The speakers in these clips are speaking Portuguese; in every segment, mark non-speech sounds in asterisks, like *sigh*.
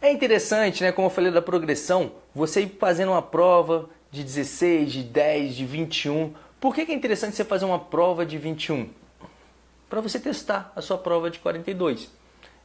É interessante, né, como eu falei da progressão, você ir fazendo uma prova de 16, de 10, de 21. Por que, é interessante você fazer uma prova de 21? Para você testar a sua prova de 42.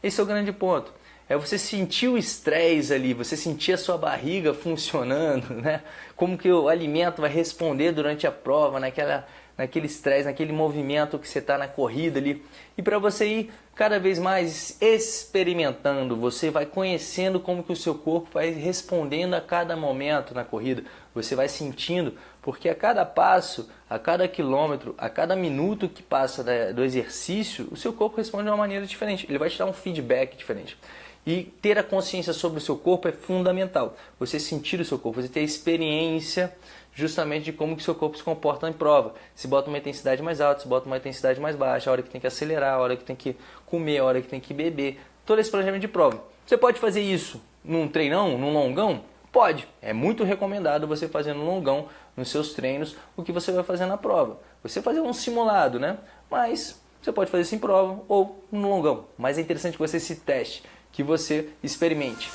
Esse é o grande ponto. É você sentir o estresse ali, você sentir a sua barriga *laughs* funcionando, né? Como que o alimento vai responder durante a prova, naquela naquele estresse, naquele movimento que você está na corrida ali. E para você ir cada vez mais experimentando, você vai conhecendo como que o seu corpo vai respondendo a cada momento na corrida. Você vai sentindo, porque a cada passo, a cada quilômetro, a cada minuto que passa do exercício, o seu corpo responde de uma maneira diferente. Ele vai te dar um feedback diferente. E ter a consciência sobre o seu corpo é fundamental. Você sentir o seu corpo, você ter a experiência justamente de como que o seu corpo se comporta em prova. Se bota uma intensidade mais alta, se bota uma intensidade mais baixa, a hora que tem que acelerar, a hora que tem que comer, a hora que tem que beber. Todo esse planejamento de prova. Você pode fazer isso num treinão, num longão? Pode. É muito recomendado você fazer no longão, nos seus treinos, o que você vai fazer na prova. Você fazer um simulado, né? Mas você pode fazer isso em prova ou no longão. Mas é interessante que você se teste, que você experimente.